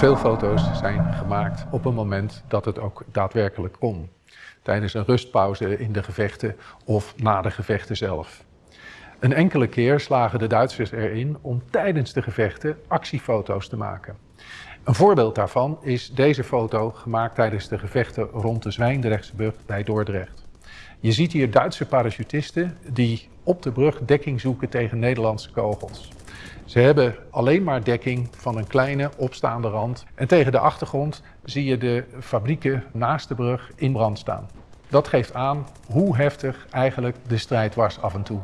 Veel foto's zijn gemaakt op een moment dat het ook daadwerkelijk kon. Tijdens een rustpauze in de gevechten of na de gevechten zelf. Een enkele keer slagen de Duitsers erin om tijdens de gevechten actiefoto's te maken. Een voorbeeld daarvan is deze foto gemaakt tijdens de gevechten rond de Zwijndrechtsbrug bij Dordrecht. Je ziet hier Duitse parachutisten die op de brug dekking zoeken tegen Nederlandse kogels. Ze hebben alleen maar dekking van een kleine opstaande rand. En tegen de achtergrond zie je de fabrieken naast de brug in brand staan. Dat geeft aan hoe heftig eigenlijk de strijd was af en toe.